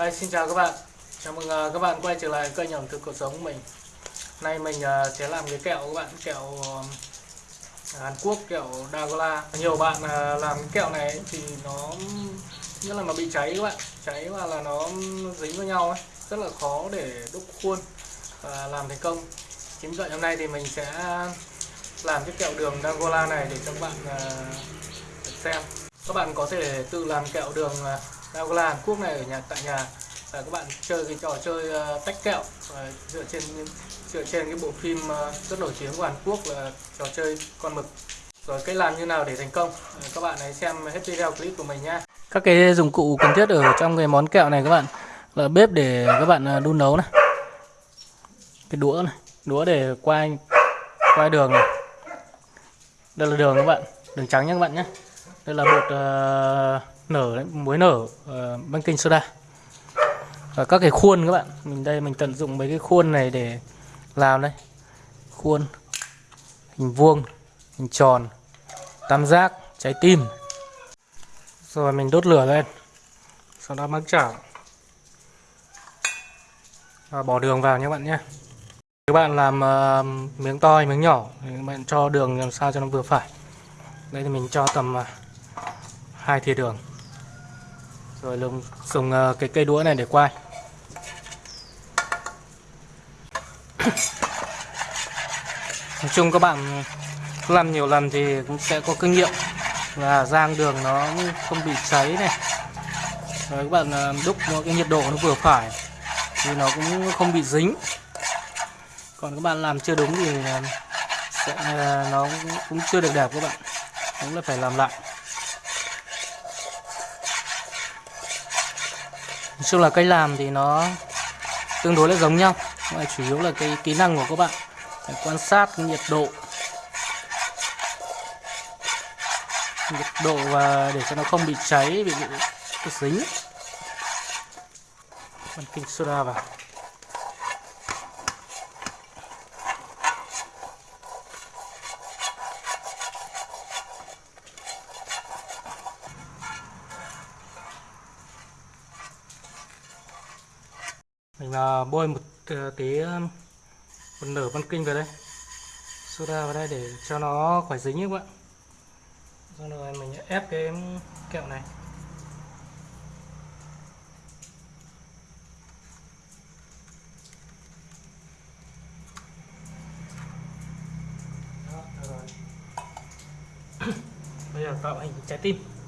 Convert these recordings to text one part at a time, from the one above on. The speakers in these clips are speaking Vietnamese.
Hi, xin chào các bạn. Chào mừng uh, các bạn quay trở lại kênh ẩm thực cuộc sống của mình. Nay mình uh, sẽ làm cái kẹo các bạn Kẹo uh, Hàn Quốc, kẹo Dagola. Nhiều bạn uh, làm cái kẹo này thì nó Nhất là nó bị cháy các bạn. Cháy và là nó dính với nhau ấy. Rất là khó để đúc khuôn Và làm thành công. Chính vậy hôm nay thì mình sẽ làm cái kẹo đường Dagola này để cho các bạn uh, xem. Các bạn có thể tự làm kẹo đường uh, Dagola Hàn Quốc này ở nhà tại nhà và các bạn chơi cái trò chơi uh, tách kẹo. Uh, dựa trên dựa trên cái bộ phim uh, rất nổi tiếng của Hàn Quốc là trò chơi con mực. Rồi cách làm như nào để thành công? Uh, các bạn hãy xem hết video clip của mình nhé các cái dụng cụ cần thiết ở trong cái món kẹo này các bạn. Là bếp để các bạn đun nấu này. Cái đũa này đũa để quay quay đường này. Đây là đường các bạn đường trắng nhé các bạn nhé đây là bột uh, nở muối nở ờ, uh, baking soda. Và các cái khuôn các bạn mình đây mình tận dụng mấy cái khuôn này để làm đây. Khuôn hình vuông hình tròn tam giác trái tim. Rồi mình đốt lửa lên sau đó mắc chảo. Và bỏ đường vào nhé các bạn nhé. Các bạn làm uh, miếng to hay miếng nhỏ thì các bạn cho đường làm sao cho nó vừa phải. Đây thì mình cho tầm uh, hai thìa đường rồi dùng, dùng ờ, cái cây đũa này để quay nói chung các bạn làm nhiều lần thì cũng sẽ có kinh nghiệm. Và rang đường nó không bị cháy này. Rồi các bạn ờ, đúc nó cái nhiệt độ nó vừa phải thì nó cũng không bị dính. Còn các bạn làm chưa đúng thì ờ, sẽ nó cũng chưa được đẹp các bạn. Cũng là phải làm lại. Nói chung là cách làm thì nó tương đối là giống nhau. Mà chủ yếu là cái kỹ năng của các bạn phải quan sát nhiệt độ. Nhiệt độ và để cho nó không bị cháy bị, bị, bị dính kinh soda vào. Ờ, bôi một ờ, tí um, một nửa văn kinh vào đây. Soda vào đây để cho nó khỏi dính các bạn. Xong rồi mình ép cái kẹo này. Đó, rồi. bây giờ tạo hình trái tim.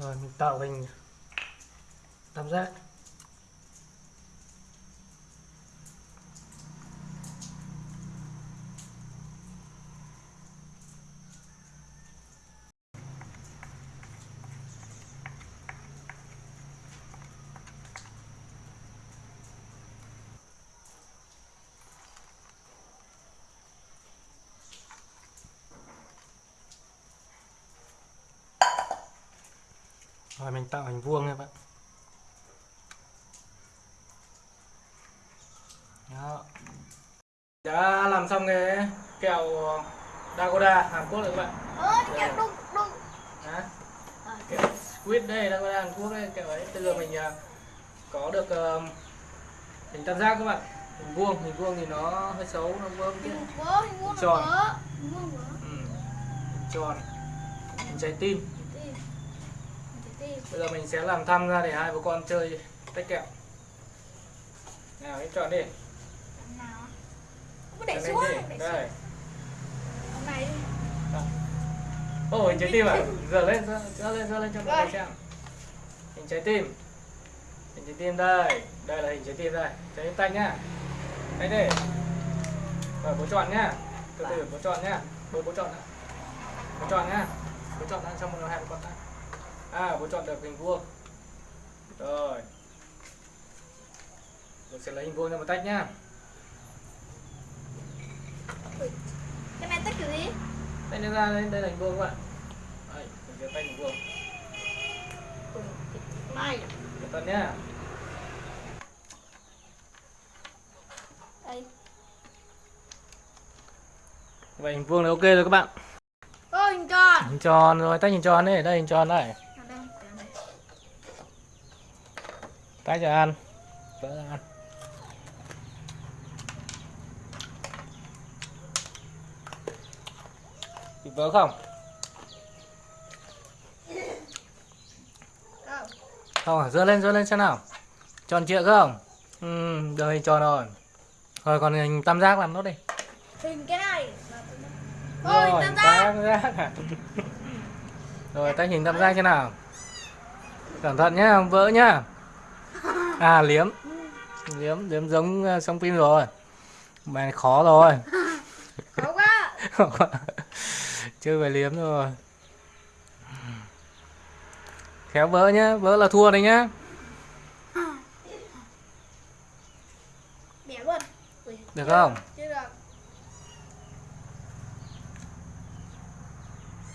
Rồi mình tạo hình. Tam giác. Rồi mình tạo hình vuông nha bạn. Đó. Đã làm xong cái kẹo Dagoda Hàn Quốc rồi các bạn. Ơ, kẹo đụng đụng. Hả? kẹo squid đây Dagoda Hàn Quốc đây kẹo ấy. Bây giờ mình uh, có được uh, hình tam giác các bạn. Hình vuông hình vuông thì nó hơi xấu nó vuông kia Hình tròn. ừ. hình tròn. Hình trái tim Trái tim. Trái tim. Bây giờ mình sẽ làm thăm ra để hai bố con chơi tách kẹo. Nào em chọn đi. Nào? Không để xuống, đây. Đi. Ồ, hình trái tim à? Giờ lên, giờ, lên, giờ lên cho mọi người xem. Hình trái tim. Hình trái tim đây. Đây là hình trái tim đây. Trái tim tay nhá. Đây đi. Rồi bố chọn nhá. Từ từ bố chọn nhá. Bố bố chọn ạ Bố chọn nhá. Bố chọn đã xong rồi hai con ta À, bố chọn được hình vuông. Rồi. Bố sẽ lấy hình vuông ra một tách nhá. Cái này tách kiểu gì? tay nó ra đây đây là hình vuông các bạn. Đây mình sẽ tay hình vuông. Này cẩn thận nhá. Đây. Vậy hình vuông là ok rồi các bạn. Ôi hình tròn. Hình tròn rồi tay hình tròn đây đây hình tròn đây ở đây ở đây tay cho ăn vỡ ra ăn bị vỡ không? Không à dơ lên dơ lên xem nào. Tròn trịa không? Ừ hình tròn rồi. Rồi còn hình tam giác làm nốt đi. Hình cái này. Ôi rồi tam giác tam giác. à. rồi tay hình tam giác thế nào. Cẩn thận nhá không vỡ nhá à liếm. Liếm liếm giống trong phim rồi. Bài khó rồi. Khó quá. Chơi phải liếm rồi khéo vỡ nhá vỡ là thua đấy nhá. Được không? chưa được.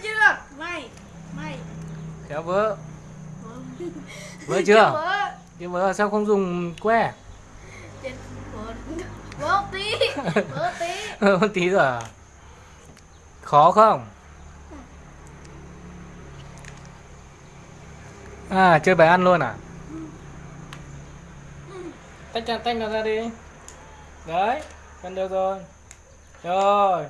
Chưa được. Mày mày khéo vỡ. Vâng. vỡ chưa nhưng vỡ sao không dùng que một tí một tí một tí rồi à? khó không à chơi bài ăn luôn à tách ra tách nó ra đi đấy gần được rồi rồi.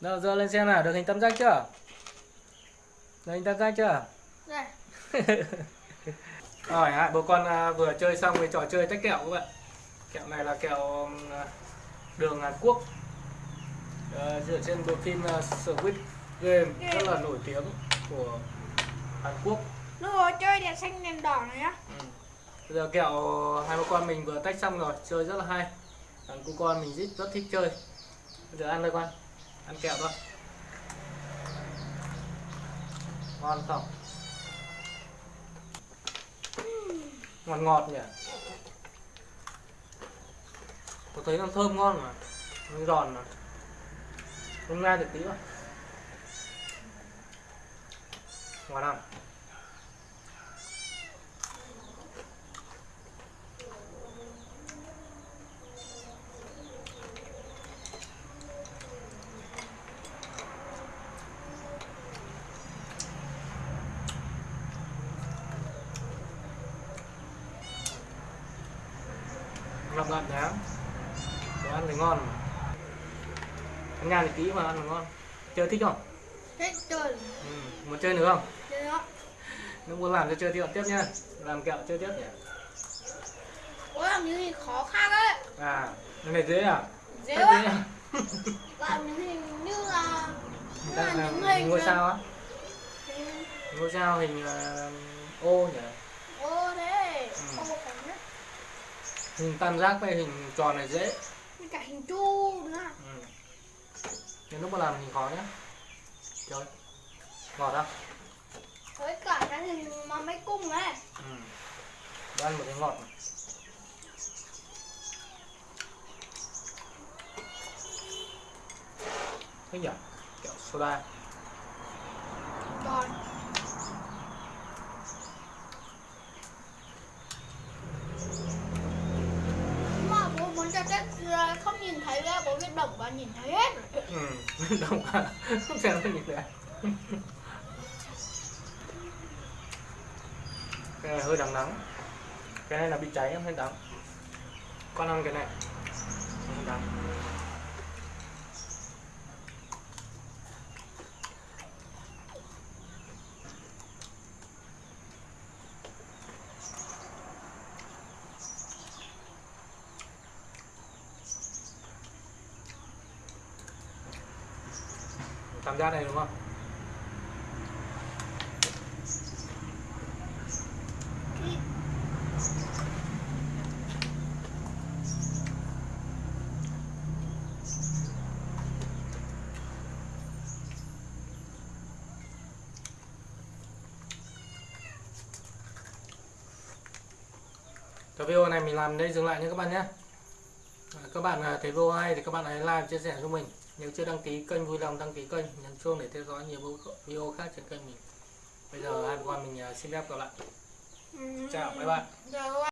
Đâu, dơ lên xem nào, được hình tam giác chưa? Được hình tam giác chưa? đây Rồi, hai bố con à, vừa chơi xong cái trò chơi tách kẹo các bạn. Kẹo này là kẹo à, đường Hàn Quốc. Ờ, dựa trên bộ phim uh, Squid Game rất là nổi tiếng của Hàn Quốc. lúc rồi chơi đèn xanh đèn đỏ này á Ừ. Bây giờ kẹo hai bố con mình vừa tách xong rồi, chơi rất là hay. Thằng cu con mình rất, rất thích chơi. Bây giờ ăn thôi con. Ăn kẹo thôi. Ngon không? Ngọt ngọt nhỉ? Tôi thấy nó thơm ngon mà. Nó giòn mà. Không nghe được tí mà. Ngon không? Ngập ngập nhá đồ ăn thì ngon. Ăn nhàn thì kỹ mà ăn thì ngon. Chơi thích không? Hết chơi. Ừ. muốn chơi nữa không? Chơi đó nếu muốn làm cho chơi tiếp tiếp nhá. Làm kẹo chơi tiếp nhỉ? Ôi làm những gì khó khăn đấy à cái này dễ à? Dễ quá. à? làm những hình như là như là những hình ngôi là- sao á. Ngôi sao hình ờ, ô nhỉ ô thế Ừ. ô cảnh nhất hình tam giác với hình tròn này dễ cả hình chu nữa ừ. nhưng lúc mà làm hình khó nhá chơi ngọt không với cả cái hình mà mấy cung ấy ừ. Ăn một cái ngọt này. Thế nhỉ? Kẹo soda còn mà bố muốn cho tết ờ, không nhìn thấy ra bố biết động và nhìn thấy hết rồi. Ừ, đồng à Không xem nó nhìn được Cái này hơi đắng đắng Cái này là bị cháy không hơi đắng Con ăn cái này. Không đắng Cảm giác này đúng không? Cái video này mình làm đây, dừng lại nha các bạn nhé các bạn à, thấy video hay thì các bạn hãy like, chia sẻ cho mình nếu chưa đăng ký kênh vui lòng đăng ký kênh nhấn chuông để theo dõi nhiều video khác trên kênh mình. Bây giờ hai con mình à, xin phép gặp lại. Chào bye bye.